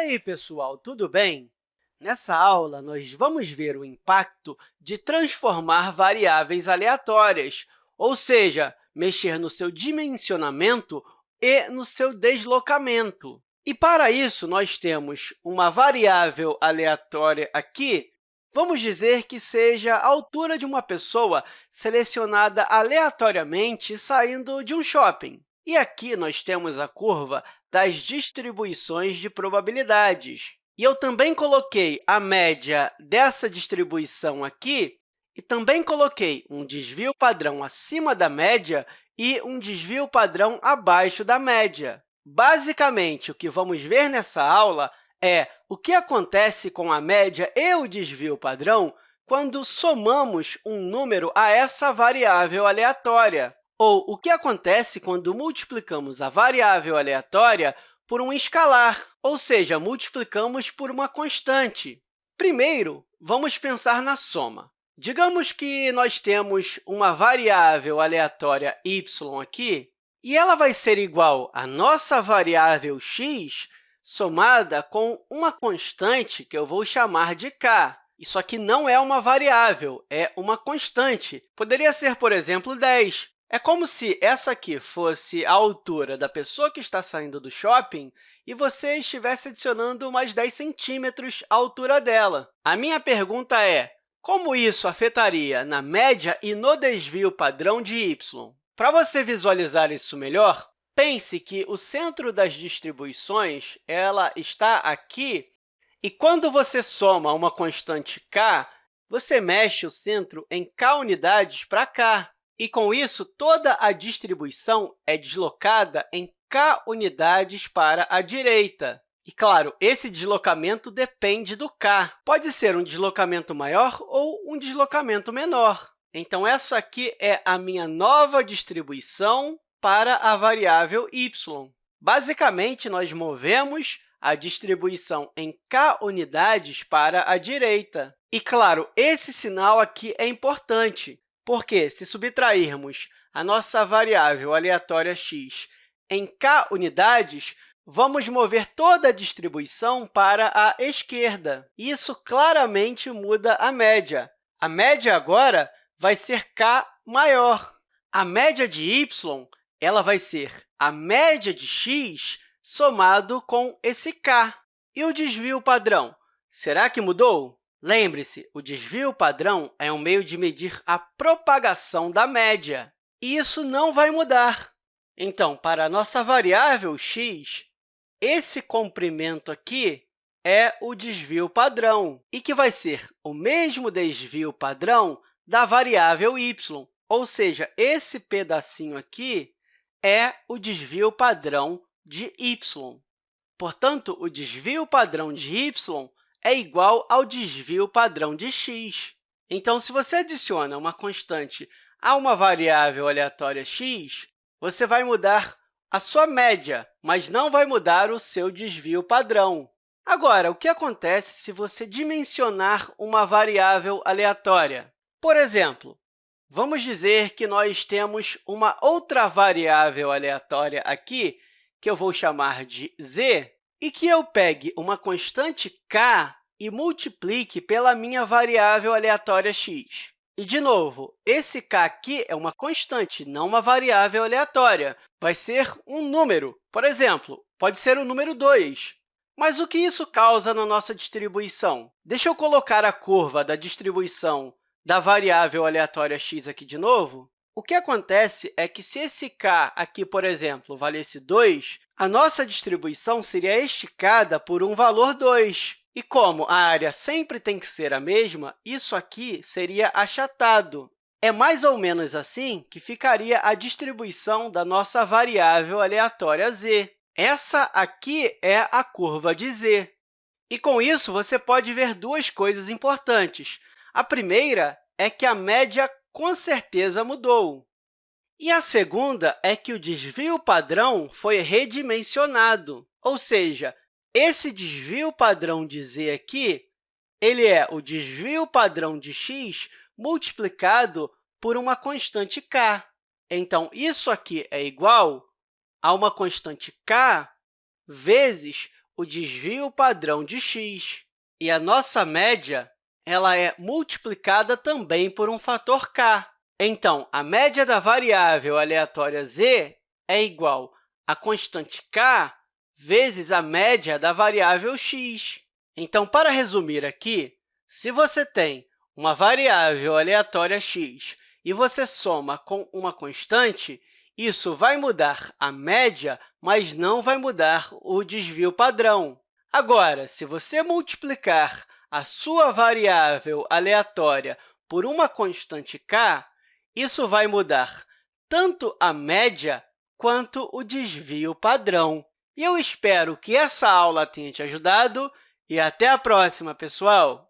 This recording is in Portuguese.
aí, pessoal, tudo bem? Nessa aula, nós vamos ver o impacto de transformar variáveis aleatórias, ou seja, mexer no seu dimensionamento e no seu deslocamento. E, para isso, nós temos uma variável aleatória aqui. Vamos dizer que seja a altura de uma pessoa selecionada aleatoriamente saindo de um shopping. E aqui nós temos a curva das distribuições de probabilidades. E eu também coloquei a média dessa distribuição aqui e também coloquei um desvio padrão acima da média e um desvio padrão abaixo da média. Basicamente, o que vamos ver nessa aula é o que acontece com a média e o desvio padrão quando somamos um número a essa variável aleatória, ou o que acontece quando multiplicamos a variável aleatória por um escalar, ou seja, multiplicamos por uma constante. Primeiro, vamos pensar na soma. Digamos que nós temos uma variável aleatória y aqui, e ela vai ser igual à nossa variável x somada com uma constante que eu vou chamar de k. Isso aqui não é uma variável, é uma constante. Poderia ser, por exemplo, 10. É como se essa aqui fosse a altura da pessoa que está saindo do shopping e você estivesse adicionando mais 10 centímetros à altura dela. A minha pergunta é, como isso afetaria na média e no desvio padrão de y? Para você visualizar isso melhor, pense que o centro das distribuições ela está aqui, e quando você soma uma constante k, você mexe o centro em k unidades para cá. E, com isso, toda a distribuição é deslocada em k unidades para a direita. E, claro, esse deslocamento depende do k. Pode ser um deslocamento maior ou um deslocamento menor. Então, essa aqui é a minha nova distribuição para a variável y. Basicamente, nós movemos a distribuição em k unidades para a direita. E, claro, esse sinal aqui é importante, porque, se subtrairmos a nossa variável aleatória x em k unidades, vamos mover toda a distribuição para a esquerda. Isso claramente muda a média. A média agora vai ser k maior. A média de y ela vai ser a média de x somado com esse k. E o desvio padrão? Será que mudou? Lembre-se, o desvio padrão é um meio de medir a propagação da média, e isso não vai mudar. Então, para a nossa variável x, esse comprimento aqui é o desvio padrão, e que vai ser o mesmo desvio padrão da variável y, ou seja, esse pedacinho aqui é o desvio padrão de y. Portanto, o desvio padrão de y é igual ao desvio padrão de x. Então, se você adiciona uma constante a uma variável aleatória x, você vai mudar a sua média, mas não vai mudar o seu desvio padrão. Agora, o que acontece se você dimensionar uma variável aleatória? Por exemplo, vamos dizer que nós temos uma outra variável aleatória aqui, que eu vou chamar de z, e que eu pegue uma constante k e multiplique pela minha variável aleatória x. E, de novo, esse k aqui é uma constante, não uma variável aleatória. Vai ser um número. Por exemplo, pode ser o número 2. Mas o que isso causa na nossa distribuição? Deixa eu colocar a curva da distribuição da variável aleatória x aqui de novo, o que acontece é que, se esse k aqui, por exemplo, valesse 2, a nossa distribuição seria esticada por um valor 2. E como a área sempre tem que ser a mesma, isso aqui seria achatado. É mais ou menos assim que ficaria a distribuição da nossa variável aleatória z. Essa aqui é a curva de z. E, com isso, você pode ver duas coisas importantes. A primeira é que a média, com certeza, mudou. E a segunda é que o desvio padrão foi redimensionado, ou seja, esse desvio padrão de z aqui ele é o desvio padrão de x multiplicado por uma constante k. Então, isso aqui é igual a uma constante k vezes o desvio padrão de x. E a nossa média ela é multiplicada também por um fator k. Então, a média da variável aleatória z é igual a constante k vezes a média da variável x. Então, para resumir aqui, se você tem uma variável aleatória x e você soma com uma constante, isso vai mudar a média, mas não vai mudar o desvio padrão. Agora, se você multiplicar a sua variável aleatória por uma constante k, isso vai mudar tanto a média quanto o desvio padrão. E eu espero que essa aula tenha te ajudado e até a próxima, pessoal!